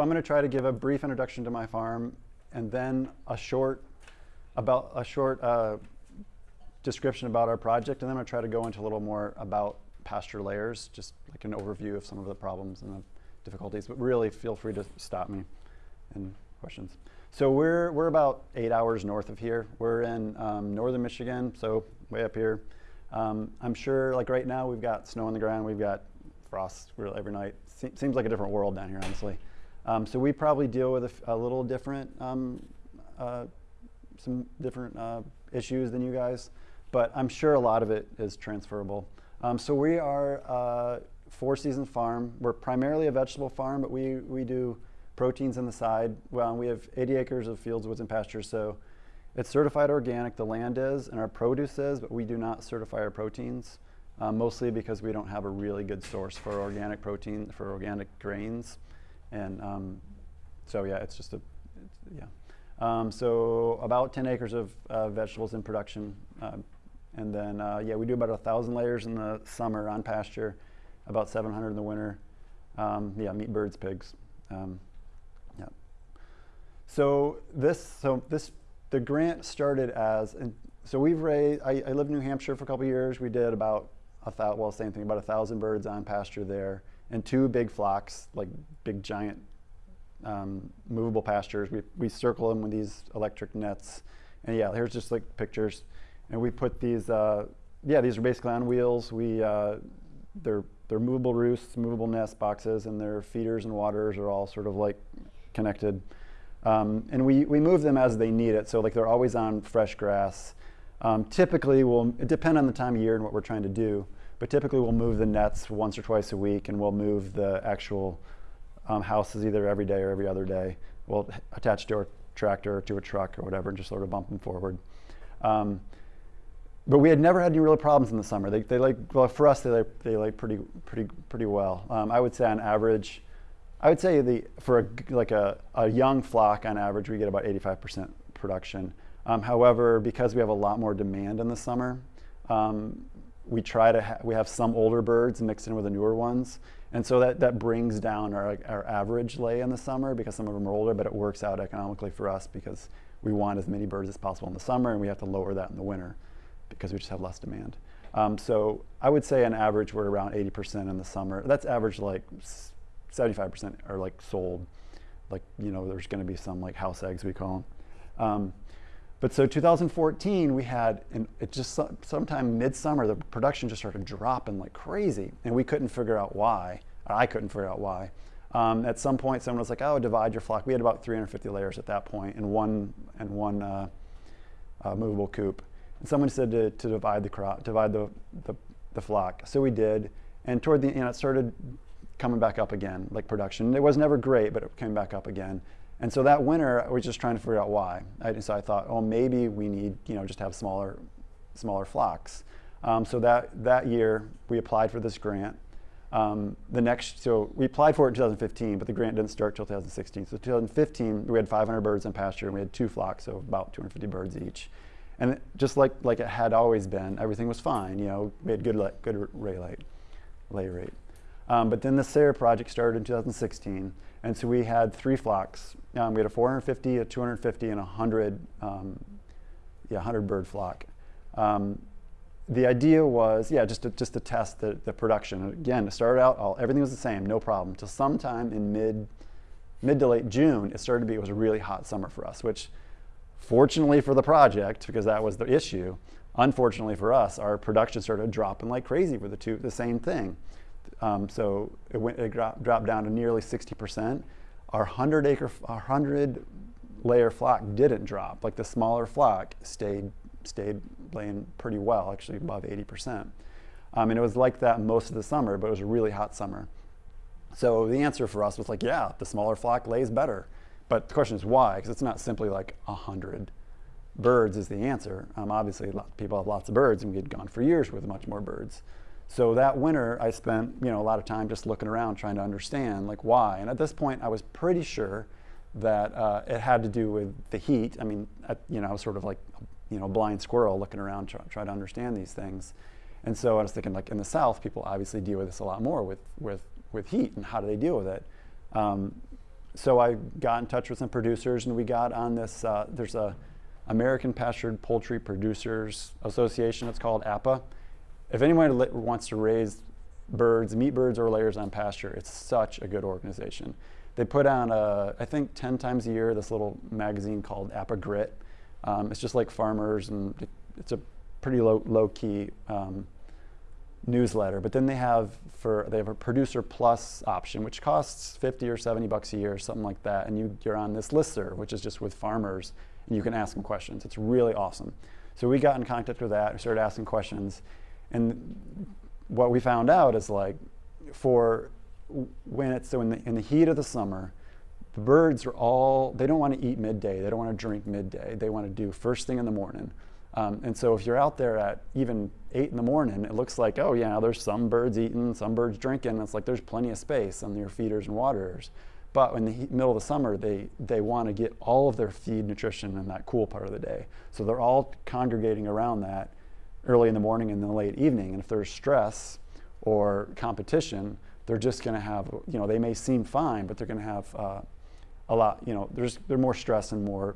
So I'm going to try to give a brief introduction to my farm and then a short about a short uh, description about our project, and then I'm going to try to go into a little more about pasture layers, just like an overview of some of the problems and the difficulties. But really, feel free to stop me and questions. So we're we're about eight hours north of here. We're in um, northern Michigan, so way up here. Um, I'm sure, like right now, we've got snow on the ground. We've got frost every night. Se seems like a different world down here, honestly. Um, so we probably deal with a, a little different, um, uh, some different uh, issues than you guys, but I'm sure a lot of it is transferable. Um, so we are a four season farm. We're primarily a vegetable farm, but we, we do proteins on the side. Well, we have 80 acres of fields, woods, and pastures, so it's certified organic, the land is, and our produce is, but we do not certify our proteins, um, mostly because we don't have a really good source for organic protein, for organic grains. And um, so yeah, it's just a, it's, yeah. Um, so about 10 acres of uh, vegetables in production. Uh, and then, uh, yeah, we do about a 1,000 layers in the summer on pasture, about 700 in the winter. Um, yeah, meat birds, pigs. Um, yeah. So this, so this the grant started as, and so we've raised, I, I, lived in New Hampshire for a couple years. We did about a thousand, well, same thing, about a thousand birds on pasture there and two big flocks, like big giant um, movable pastures. We, we circle them with these electric nets. And yeah, here's just like pictures. And we put these, uh, yeah, these are basically on wheels. We, uh, they're, they're movable roosts, movable nest boxes, and their feeders and waters are all sort of like connected. Um, and we, we move them as they need it. So like they're always on fresh grass. Um, typically, we'll it depend on the time of year and what we're trying to do, but typically we'll move the nets once or twice a week and we'll move the actual um, houses either every day or every other day. We'll attach to a tractor or to a truck or whatever and just sort of bump them forward. Um, but we had never had any real problems in the summer. They, they like, well, for us, they like, they like pretty, pretty, pretty well. Um, I would say on average, I would say the for a, like a, a young flock on average, we get about 85% production. Um, however, because we have a lot more demand in the summer, um, we try to ha we have some older birds mixed in with the newer ones. And so that, that brings down our, our average lay in the summer because some of them are older, but it works out economically for us because we want as many birds as possible in the summer and we have to lower that in the winter because we just have less demand. Um, so I would say on average we're around 80% in the summer. That's average like 75% are like sold. Like, you know, there's going to be some like house eggs, we call them. Um, but so 2014, we had, and it just sometime midsummer, the production just started dropping like crazy. And we couldn't figure out why. I couldn't figure out why. Um, at some point, someone was like, oh, divide your flock. We had about 350 layers at that point in one, in one uh, uh, movable coop. And someone said to, to divide the crop, divide the, the, the flock. So we did. And toward the, end, it started coming back up again, like production. It was never great, but it came back up again. And so that winter, I was just trying to figure out why. I, so I thought, oh, maybe we need, you know, just have smaller, smaller flocks. Um, so that, that year, we applied for this grant. Um, the next, so we applied for it in 2015, but the grant didn't start until 2016. So 2015, we had 500 birds in pasture, and we had two flocks, so about 250 birds each. And just like, like it had always been, everything was fine. You know, we had good, good lay rate. Lay rate. Um, but then the SARE project started in 2016, and so we had three flocks. Um, we had a 450, a 250, and a 100, um, yeah, 100 bird flock. Um, the idea was, yeah, just to, just to test the, the production. Again, to start out, all, everything was the same, no problem. Till sometime in mid, mid to late June, it started to be, it was a really hot summer for us, which fortunately for the project, because that was the issue, unfortunately for us, our production started dropping like crazy for the two, the same thing. Um, so it, went, it dropped, down to nearly 60%. Our 100 acre, our 100 layer flock didn't drop. Like the smaller flock stayed, stayed laying pretty well, actually above 80%. Um, and it was like that most of the summer, but it was a really hot summer. So the answer for us was like, yeah, the smaller flock lays better. But the question is why? Because it's not simply like 100 birds is the answer. Um, obviously, people have lots of birds, and we had gone for years with much more birds. So that winter, I spent you know a lot of time just looking around trying to understand like why. And at this point, I was pretty sure that uh, it had to do with the heat. I mean, at, you know, I was sort of like you know a blind squirrel looking around trying try to understand these things. And so I was thinking like in the South, people obviously deal with this a lot more with with with heat and how do they deal with it. Um, so I got in touch with some producers, and we got on this. Uh, there's a American Pastured Poultry Producers Association. It's called APA. If anyone wants to raise birds, meat birds or layers on pasture, it's such a good organization. They put on, a, I think, 10 times a year, this little magazine called APA Grit. Um, it's just like farmers, and it's a pretty low, low key um, newsletter. But then they have for they have a producer plus option, which costs 50 or 70 bucks a year, something like that. And you, you're on this listserv, which is just with farmers, and you can ask them questions. It's really awesome. So we got in contact with that. We started asking questions, and what we found out is like for when it's so in the, in the heat of the summer, the birds are all they don't want to eat midday. They don't want to drink midday. They want to do first thing in the morning. Um, and so if you're out there at even eight in the morning, it looks like, oh yeah, there's some birds eating, some birds drinking. It's like there's plenty of space on your feeders and waterers. But in the heat, middle of the summer, they, they want to get all of their feed nutrition in that cool part of the day. So they're all congregating around that early in the morning and the late evening. And if there's stress or competition, they're just going to have, you know, they may seem fine, but they're going to have uh, a lot, you know, there's they're more stress and more,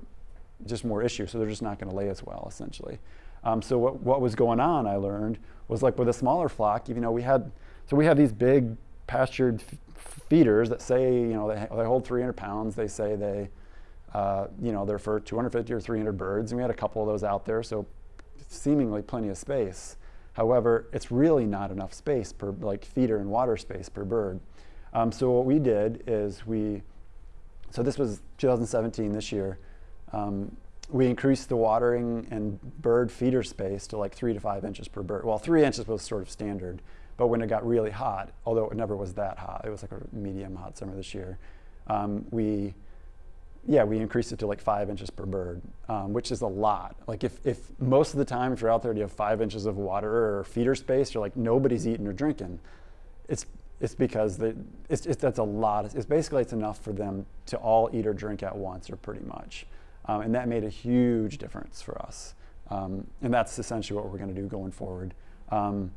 just more issues. So they're just not going to lay as well, essentially. Um, so what, what was going on, I learned, was like with a smaller flock, you know, we had, so we have these big pastured feeders that say, you know, they, they hold 300 pounds. They say they, uh, you know, they're for 250 or 300 birds. And we had a couple of those out there, so seemingly plenty of space. However, it's really not enough space per like feeder and water space per bird. Um, so what we did is we, so this was 2017 this year, um, we increased the watering and bird feeder space to like three to five inches per bird. Well, three inches was sort of standard, but when it got really hot, although it never was that hot, it was like a medium hot summer this year, um, we, yeah, we increased it to like five inches per bird, um, which is a lot. Like if, if most of the time, if you're out there and you have five inches of water or feeder space, you're like nobody's eating or drinking. It's, it's because they, it's, it's, that's a lot. It's basically it's enough for them to all eat or drink at once or pretty much. Um, and that made a huge difference for us. Um, and that's essentially what we're going to do going forward. Um,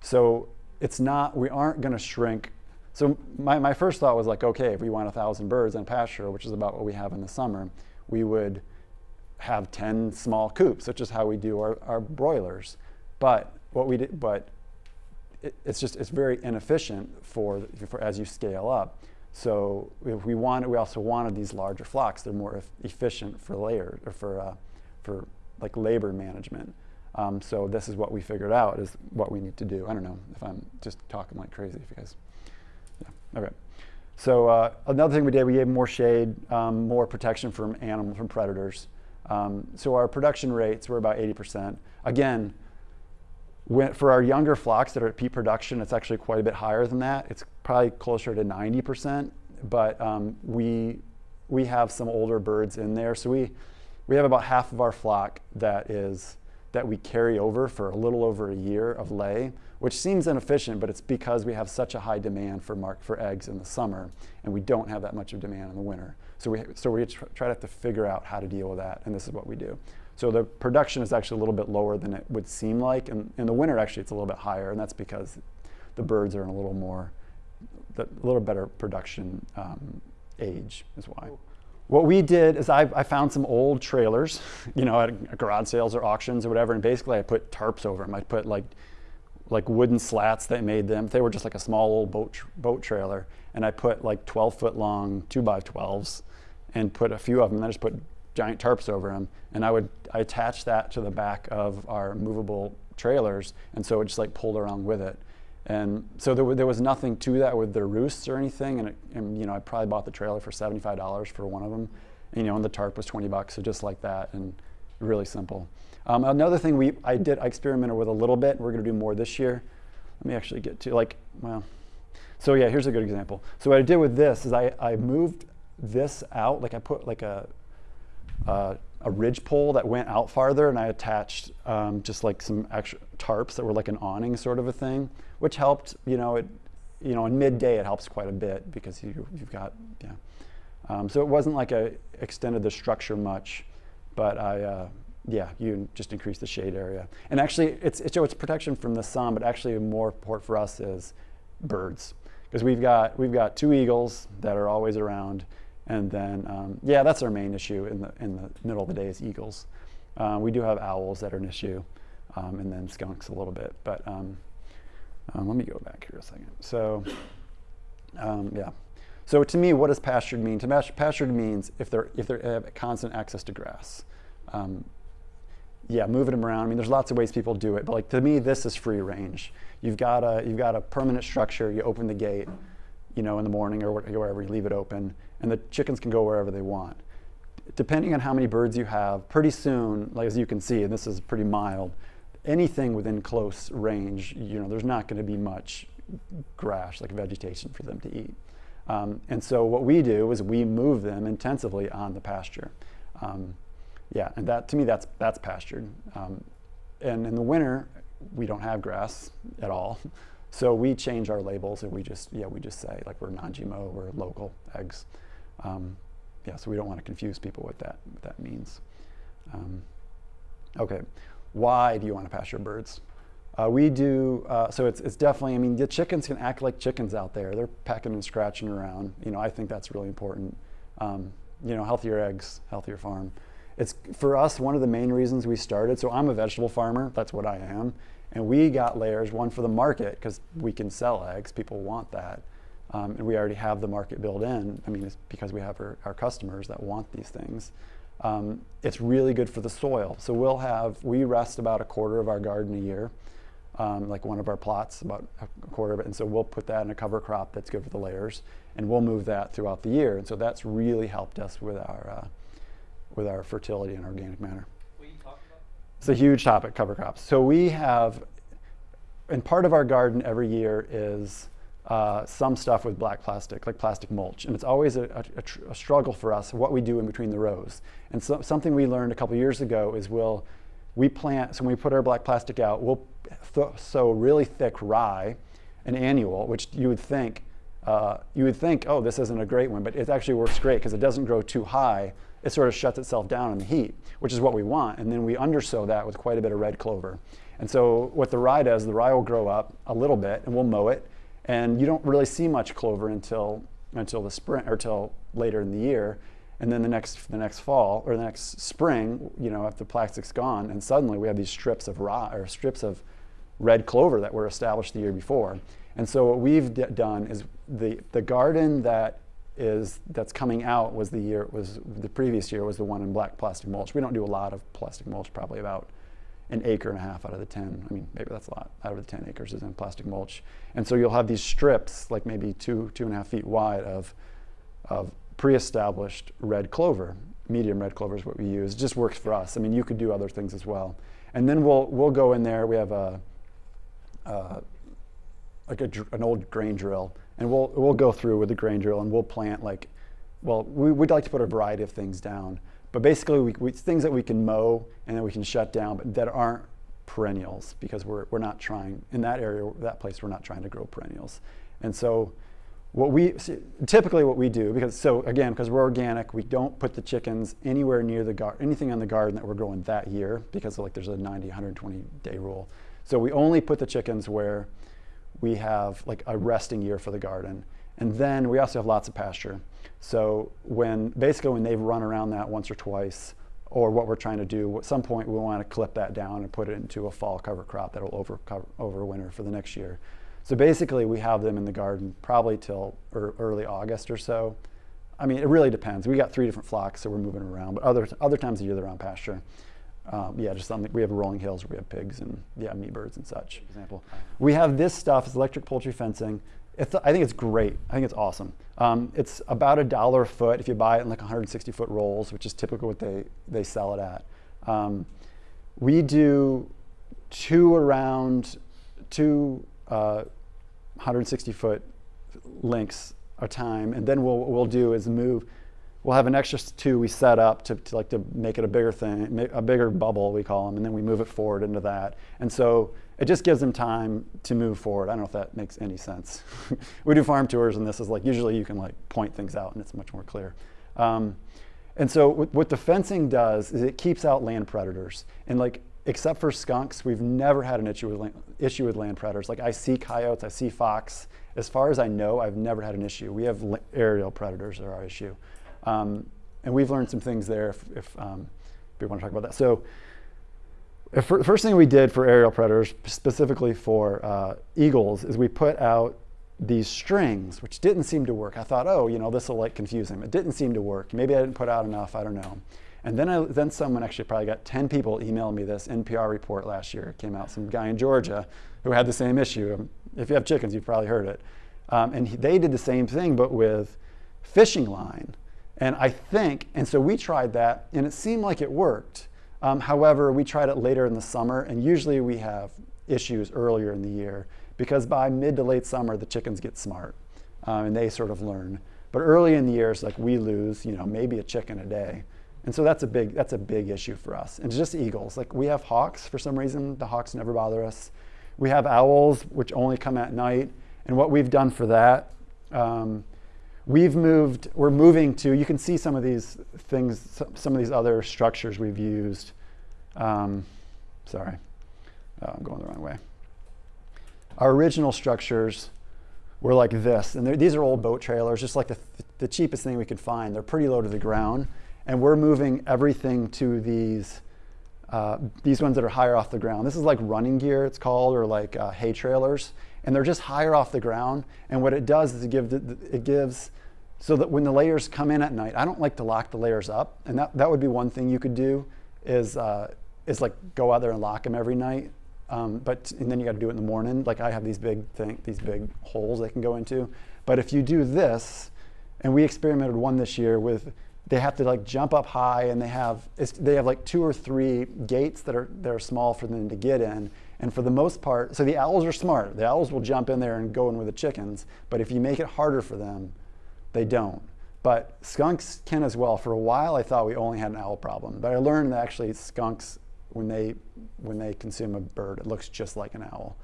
so it's not, we aren't going to shrink. So my, my first thought was like, okay, if we want a thousand birds in pasture, which is about what we have in the summer, we would have 10 small coops, which is how we do our, our broilers. But what we did, but it, it's just, it's very inefficient for, for as you scale up. So if we wanted, we also wanted these larger flocks. They're more efficient for layer or for, uh, for like labor management. Um, so this is what we figured out is what we need to do. I don't know if I'm just talking like crazy. If you guys, okay. So uh, another thing we did, we gave more shade, um, more protection from animals, from predators. Um, so our production rates were about 80%. Again, when, for our younger flocks that are at peak production, it's actually quite a bit higher than that. It's probably closer to 90%, but um, we, we have some older birds in there. So we, we have about half of our flock that is that we carry over for a little over a year of lay, which seems inefficient, but it's because we have such a high demand for mark for eggs in the summer, and we don't have that much of demand in the winter. So we, so we try to have to figure out how to deal with that, and this is what we do. So the production is actually a little bit lower than it would seem like. And in the winter, actually, it's a little bit higher, and that's because the birds are in a little more, a little better production um, age is why. What we did is I, I, found some old trailers, you know, at garage sales or auctions or whatever, and basically I put tarps over them. I put like, like wooden slats that made them. They were just like a small old boat, boat trailer, and I put like 12 foot long two by 12s, and put a few of them. And I just put giant tarps over them, and I would I attach that to the back of our movable trailers, and so it just like pulled around with it. And so there, there was nothing to that with the roosts or anything, and, it, and you know I probably bought the trailer for seventy-five dollars for one of them, and, you know, and the tarp was twenty bucks, so just like that, and really simple. Um, another thing we I did I experimented with a little bit. We're going to do more this year. Let me actually get to like well. So yeah, here's a good example. So what I did with this is I, I moved this out, like I put like a uh, a ridge pole that went out farther, and I attached um, just like some extra tarps that were like an awning sort of a thing, which helped. You know, it, you know, in midday it helps quite a bit because you, you've got yeah. Um, so it wasn't like I extended the structure much, but I uh, yeah, you just increase the shade area. And actually, it's it's, it's protection from the sun, but actually more important for us is birds because we've got we've got two eagles that are always around And then, um, yeah, that's our main issue in the, in the middle of the day is eagles. Uh, we do have owls that are an issue, um, and then skunks a little bit. But um, um, let me go back here a second. So, um, yeah. So to me, what does pastured mean? To pastured means if they're if they have constant access to grass. Um, yeah, moving them around. I mean, there's lots of ways people do it, but like to me, this is free range. You've got a you've got a permanent structure. You open the gate, you know, in the morning or wherever you leave it open, and the chickens can go wherever they want. Depending on how many birds you have, pretty soon, like as you can see, and this is pretty mild, anything within close range, you know, there's not going to be much grass, like vegetation for them to eat. Um, and so what we do is we move them intensively on the pasture. Um, yeah, and that to me that's that's pastured. Um, and in the winter, we don't have grass at all, so we change our labels and we just yeah we just say like we're non-GMO, we're local eggs. Um, yeah, so we don't want to confuse people with that what that means. Um, okay, why do you want to pasture birds? Uh, we do, uh, so it's, it's definitely, I mean, the chickens can act like chickens out there. They're pecking and scratching around. You know, I think that's really important. Um, you know, healthier eggs, healthier farm. It's, for us, one of the main reasons we started, so I'm a vegetable farmer, that's what I am. And we got layers, one for the market, because we can sell eggs, people want that. Um, and we already have the market built in. I mean, it's because we have our, our customers that want these things. Um, it's really good for the soil. So we'll have, we rest about a quarter of our garden a year um, like one of our plots, about a quarter of it. And so we'll put that in a cover crop that's good for the layers, and we'll move that throughout the year. And so that's really helped us with our, uh, with our fertility and organic matter. It's a huge topic, cover crops. So we have, and part of our garden every year is uh, some stuff with black plastic, like plastic mulch. And it's always a, a, a struggle for us what we do in between the rows. And so, something we learned a couple years ago is we'll, we plant, so when we put our black plastic out, we'll sow really thick rye, an annual, which you would think, uh, you would think, oh, this isn't a great one, but it actually works great because it doesn't grow too high. It sort of shuts itself down in the heat, which is what we want. And then we undersow that with quite a bit of red clover. And so what the rye does, the rye will grow up a little bit and we'll mow it. And you don't really see much clover until, until the spring or until later in the year and then the next the next fall or the next spring, you know, after the plastic's gone, and suddenly we have these strips of rye or strips of red clover that were established the year before. And so what we've done is the the garden that is that's coming out was the year was the previous year was the one in black plastic mulch. We don't do a lot of plastic mulch, probably about an acre and a half out of the 10. I mean, maybe that's a lot. Out of the 10 acres is in plastic mulch. And so you'll have these strips, like maybe two, two and a half feet wide of, of pre-established red clover. Medium red clover is what we use. It just works for us. I mean, you could do other things as well. And then we'll, we'll go in there. We have a, uh, like a, an old grain drill, and we'll, we'll go through with the grain drill and we'll plant like, well, we, would like to put a variety of things down. But basically, we, we, things that we can mow and that we can shut down, but that aren't perennials because we're, we're not trying, in that area, that place, we're not trying to grow perennials. And so what we typically what we do because so again because we're organic we don't put the chickens anywhere near the garden anything on the garden that we're growing that year because like there's a 90 120 day rule so we only put the chickens where we have like a resting year for the garden and then we also have lots of pasture so when basically when they've run around that once or twice or what we're trying to do at some point we want to clip that down and put it into a fall cover crop that'll over cover, over winter for the next year so basically, we have them in the garden probably till early August or so. I mean, it really depends. We got three different flocks, so we're moving around. But other other times of year, they're on pasture. Um, yeah, just something. We have rolling hills where we have pigs and yeah, meat birds and such. For example, we have this stuff. It's electric poultry fencing. It's, I think it's great. I think it's awesome. Um, it's about a dollar a foot if you buy it in like 160 foot rolls, which is typically what they they sell it at. Um, we do two around two uh, 160 foot links a time, and then what we'll do is move. We'll have an extra two we set up to, to like to make it a bigger thing, a bigger bubble we call them, and then we move it forward into that. And so it just gives them time to move forward. I don't know if that makes any sense. we do farm tours, and this is like usually you can like point things out, and it's much more clear. Um, and so what the fencing does is it keeps out land predators. And like except for skunks, we've never had an issue with land, issue with land predators. Like I see coyotes, I see fox. As far as I know, I've never had an issue. We have aerial predators are our issue. Um, and we've learned some things there if, if, um, you want to talk about that. So the first thing we did for aerial predators, specifically for uh, eagles, is we put out these strings, which didn't seem to work. I thought, oh, you know, this will like confuse them. It didn't seem to work. Maybe I didn't put out enough. I don't know. And then, I, then someone actually probably got 10 people emailing me this NPR report last year. It came out, some guy in Georgia who had the same issue. If you have chickens, you've probably heard it. Um, and he, they did the same thing, but with fishing line. And I think, and so we tried that, and it seemed like it worked. Um, however, we tried it later in the summer, and usually we have issues earlier in the year because by mid to late summer, the chickens get smart um, and they sort of learn. But early in the year, it's like we lose, you know, maybe a chicken a day. And so that's a big that's a big issue for us. And just eagles. Like we have hawks for some reason. The hawks never bother us. We have owls, which only come at night. And what we've done for that, um, we've moved. We're moving to. You can see some of these things. Some of these other structures we've used. Um, sorry, oh, I'm going the wrong way. Our original structures were like this, and these are old boat trailers, just like the, the cheapest thing we could find. They're pretty low to the ground and we're moving everything to these uh, these ones that are higher off the ground. This is like running gear, it's called, or like uh, hay trailers, and they're just higher off the ground. And what it does is it, give it gives so that when the layers come in at night, I don't like to lock the layers up, and that, that would be one thing you could do is uh, is like go out there and lock them every night. Um, but and then you got to do it in the morning. Like I have these big thing, these big holes they can go into. But if you do this, and we experimented one this year with they have to like jump up high and they have they have like two or three gates that are that are small for them to get in and for the most part so the owls are smart. The owls will jump in there and go in with the chickens. But if you make it harder for them they don't. But skunks can as well. For a while i thought we only had an owl problem. But i learned that actually skunks when they when they consume a bird it looks just like an owl.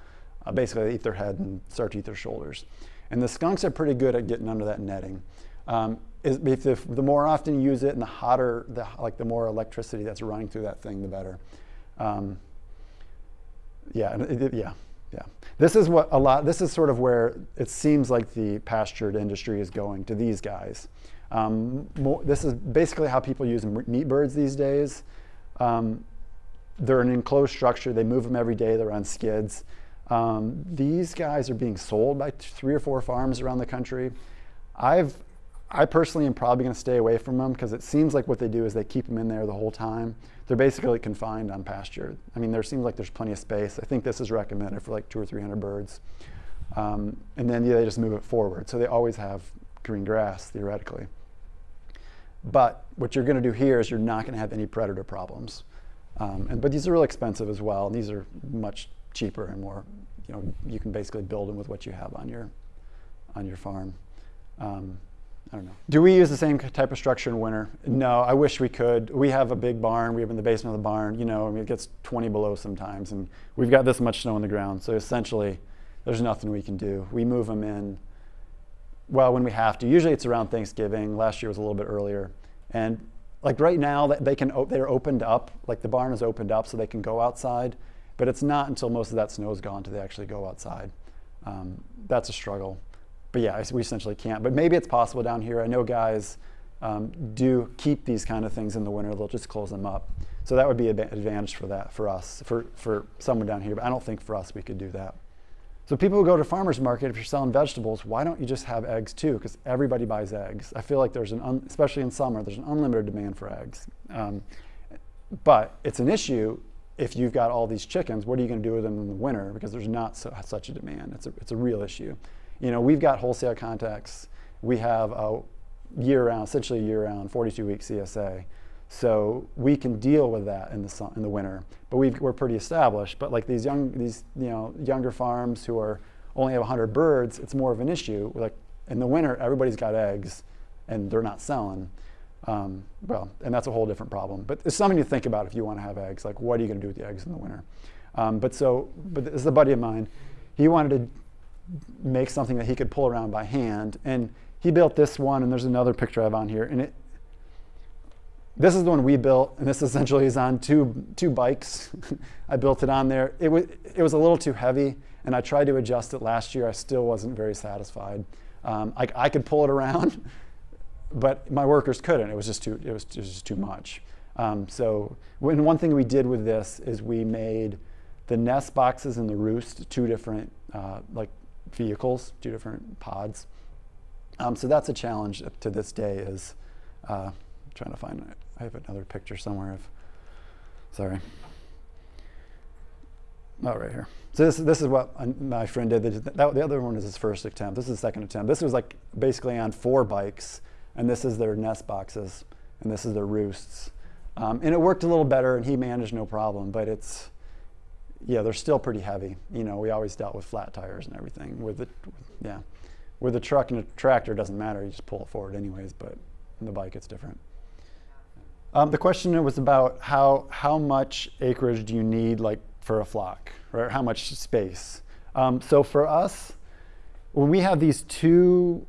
Uh, basically they eat their head and start to eat their shoulders. And the skunks are pretty good at getting under that netting. Um, is if the, the, more often you use it and the hotter, the, like the more electricity that's running through that thing, the better. Um, yeah, it, yeah, yeah. This is what a lot, this is sort of where it seems like the pastured industry is going to these guys. Um, more, this is basically how people use meat birds these days. Um, they're an enclosed structure. They move them every day. They're on skids. Um, these guys are being sold by three or four farms around the country. I've I personally am probably going to stay away from them because it seems like what they do is they keep them in there the whole time. They're basically confined on pasture. I mean, there seems like there's plenty of space. I think this is recommended for like two or 300 birds. Um, and then yeah, they just move it forward. So they always have green grass, theoretically. But what you're going to do here is you're not going to have any predator problems. Um, and, but these are really expensive as well. These are much cheaper and more, you know, you can basically build them with what you have on your, on your farm. Um, I don't know. Do we use the same type of structure in winter? No, I wish we could. We have a big barn. We have in the basement of the barn. You know, I mean, it gets 20 below sometimes, and we've got this much snow on the ground. So essentially, there's nothing we can do. We move them in, well, when we have to. Usually it's around Thanksgiving. Last year was a little bit earlier. And like right now, they can they're opened up. Like the barn is opened up so they can go outside. But it's not until most of that snow is gone till they actually go outside. Um, that's a struggle but yeah, we essentially can't. But maybe it's possible down here. I know guys um, do keep these kind of things in the winter. They'll just close them up. So that would be an advantage for that for us, for, for someone down here. But I don't think for us we could do that. So people who go to farmers market, if you're selling vegetables, why don't you just have eggs too? Because everybody buys eggs. I feel like there's an, especially in summer, there's an unlimited demand for eggs. Um, but it's an issue if you've got all these chickens. What are you going to do with them in the winter? Because there's not so, such a demand. It's a, it's a real issue. You know, we've got wholesale contacts. We have a year-round, essentially year-round, 42-week CSA. So we can deal with that in the in the winter. But we are pretty established. But like these young, these you know, younger farms who are only have 100 birds, it's more of an issue. Like in the winter, everybody's got eggs, and they're not selling. Um, well, and that's a whole different problem. But it's something to think about if you want to have eggs. Like, what are you going to do with the eggs in the winter? Um, but so, but this is a buddy of mine. He wanted to make something that he could pull around by hand. And he built this one, and there's another picture I have on here. And it, this is the one we built, and this essentially is on two, two bikes. I built it on there. It was, it was a little too heavy, and I tried to adjust it last year. I still wasn't very satisfied. Um, I, I could pull it around, but my workers couldn't. It was just too, it was, it was just too much. Um, so when, one thing we did with this is we made the nest boxes and the roost two different uh, like vehicles, two different pods. Um, so that's a challenge to this day is uh, trying to find it. I have another picture somewhere of, sorry. Oh, right here. So this, this is what my friend did. That, the other one is his first attempt. This is the second attempt. This was like basically on four bikes, and this is their nest boxes, and this is their roosts. Um, and it worked a little better, and he managed no problem. But it's, yeah, they're still pretty heavy. You know, we always dealt with flat tires and everything. With the, yeah, with a truck and a tractor, doesn't matter. You just pull it forward anyways. But the bike, it's different. Um, the question was about how how much acreage do you need, like for a flock, right? How much space? Um, so for us, when we have these two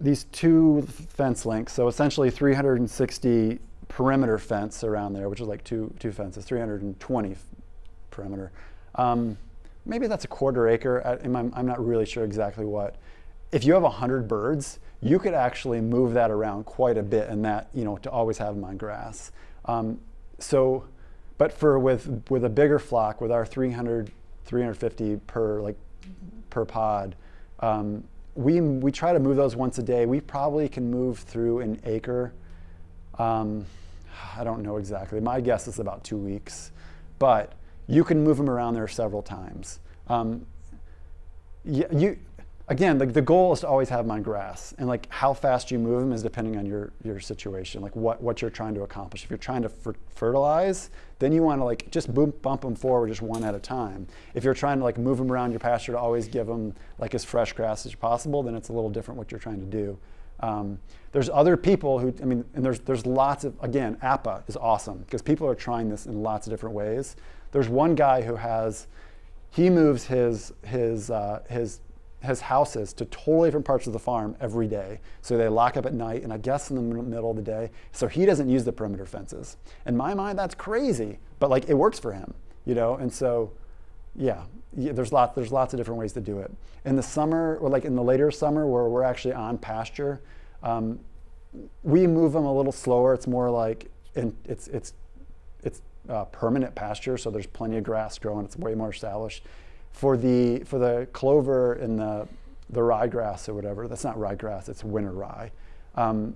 these two fence links, so essentially 360 perimeter fence around there, which is like two two fences, 320 perimeter. Um, maybe that's a quarter acre. I, I'm, not really sure exactly what. If you have 100 birds, you could actually move that around quite a bit and that, you know, to always have them on grass. Um, so, but for with, with a bigger flock, with our 300, 350 per, like, per pod, um, we, we try to move those once a day. We probably can move through an acre. Um, I don't know exactly. My guess is about two weeks. But you can move them around there several times. Um, you, you, again, the, the goal is to always have them on grass. And like how fast you move them is depending on your, your situation, like what, what you're trying to accomplish. If you're trying to fertilize, then you want to like just boom, bump them forward just one at a time. If you're trying to like move them around your pasture to always give them like as fresh grass as possible, then it's a little different what you're trying to do. Um, there's other people who, I mean, and there's, there's lots of, again, APA is awesome because people are trying this in lots of different ways. There's one guy who has, he moves his, his, uh, his, his houses to totally different parts of the farm every day. So they lock up at night and I guess in the middle of the day. So he doesn't use the perimeter fences. In my mind, that's crazy, but like it works for him, you know? And so, yeah, yeah, there's lots there's lots of different ways to do it. In the summer, or like in the later summer, where we're actually on pasture, um, we move them a little slower. It's more like in, it's it's it's uh, permanent pasture, so there's plenty of grass growing. It's way more established. For the for the clover and the the ryegrass or whatever, that's not ryegrass. It's winter rye. Um,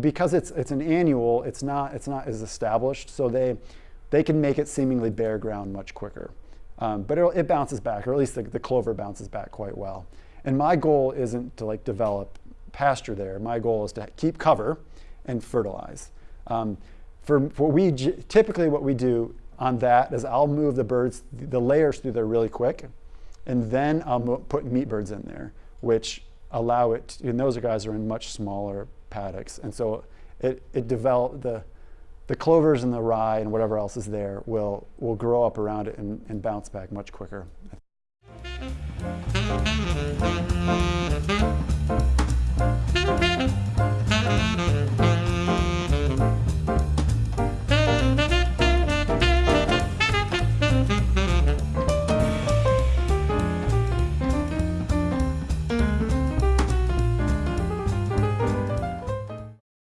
because it's it's an annual, it's not it's not as established, so they they can make it seemingly bare ground much quicker. Um, but it bounces back, or at least the, the clover bounces back quite well. And my goal isn't to like develop pasture there. My goal is to keep cover and fertilize. Um, for, for we typically what we do on that is I'll move the birds, the layers through there really quick, and then I'll put meat birds in there, which allow it. and those guys are in much smaller paddocks, and so it it develop the the clovers and the rye and whatever else is there will will grow up around it and, and bounce back much quicker.